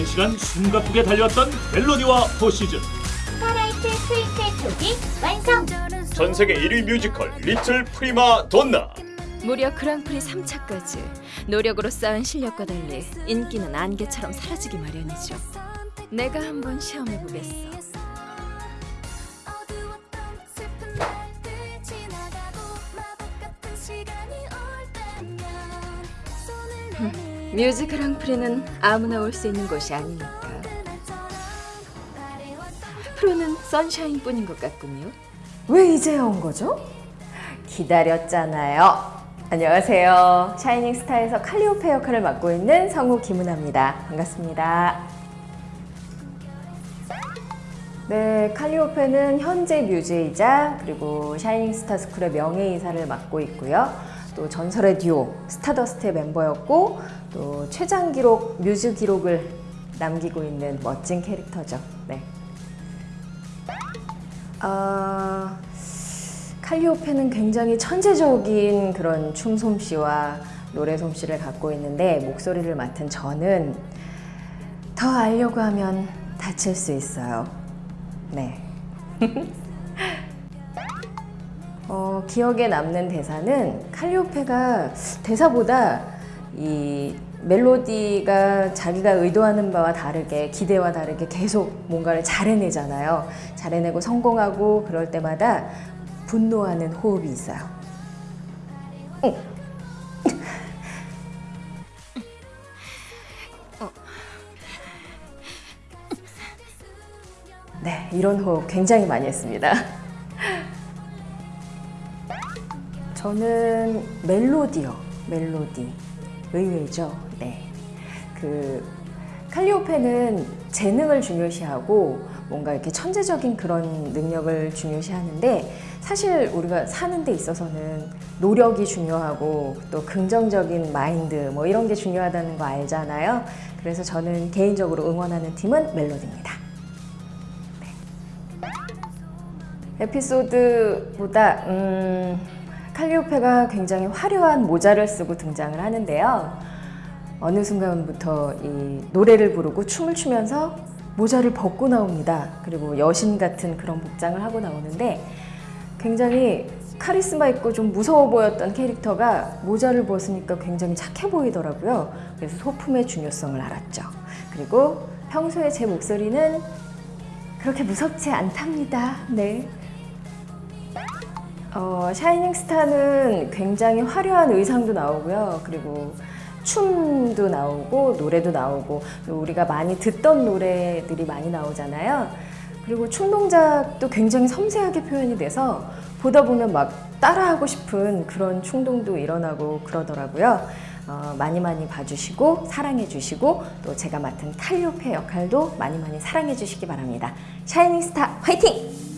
오랜 시간 숨가쁘게 달려왔던 멜로디와 포시즌 스타라이트 스위스의 표기 완성 전 세계 1위 뮤지컬 리틀 프리마 돈나 무려 그랑프리 3차까지 노력으로 쌓은 실력과 달리 인기는 안개처럼 사라지기 마련이죠. 내가 한번 시험해 보겠어. 뮤직 그랑프리는 아무나 올 수 있는 곳이 아니니까. 프로는 선샤인뿐인 것 같군요. 왜 이제야 온 거죠? 기다렸잖아요. 안녕하세요. 샤이닝 스타에서 칼리오페 역할을 맡고 있는 성우 김은아입니다. 반갑습니다. 네, 칼리오페는 현재 뮤즈이자 그리고 샤이닝 스타 스쿨의 명예이사를 맡고 있고요. 또 전설의 듀오 스타더스트의 멤버였고 또 최장 기록 뮤즈 기록을 남기고 있는 멋진 캐릭터죠. 네. 아, 칼리오페는 굉장히 천재적인 그런 춤 솜씨와 노래 솜씨를 갖고 있는데 목소리를 맡은 저는 더 알려고 하면 다칠 수 있어요. 네. 어, 기억에 남는 대사는 칼리오페가 대사보다 이 멜로디가 자기가 의도하는 바와 다르게 기대와 다르게 계속 뭔가를 잘 해내잖아요. 잘 해내고 성공하고 그럴 때마다 분노하는 호흡이 있어요. 응. 네, 이런 호흡 굉장히 많이 했습니다. 저는 멜로디요. 멜로디. 의외죠. 네. 그 칼리오페는 재능을 중요시하고 뭔가 이렇게 천재적인 그런 능력을 중요시하는데 사실 우리가 사는 데 있어서는 노력이 중요하고 또 긍정적인 마인드 뭐 이런 게 중요하다는 거 알잖아요. 그래서 저는 개인적으로 응원하는 팀은 멜로디입니다. 네. 에피소드보다 음, 칼리오페가 굉장히 화려한 모자를 쓰고 등장을 하는데요. 어느 순간부터 이 노래를 부르고 춤을 추면서 모자를 벗고 나옵니다. 그리고 여신 같은 그런 복장을 하고 나오는데 굉장히 카리스마 있고 좀 무서워 보였던 캐릭터가 모자를 벗으니까 굉장히 착해 보이더라고요. 그래서 소품의 중요성을 알았죠. 그리고 평소에 제 목소리는 그렇게 무섭지 않답니다. 네. 어, 샤이닝 스타는 굉장히 화려한 의상도 나오고요. 그리고 춤도 나오고 노래도 나오고 우리가 많이 듣던 노래들이 많이 나오잖아요. 그리고 춤 동작도 굉장히 섬세하게 표현이 돼서 보다 보면 막 따라하고 싶은 그런 충동도 일어나고 그러더라고요. 어, 많이 많이 봐주시고 사랑해 주시고 또 제가 맡은 칼리오페 역할도 많이 많이 사랑해 주시기 바랍니다. 샤이닝 스타 화이팅!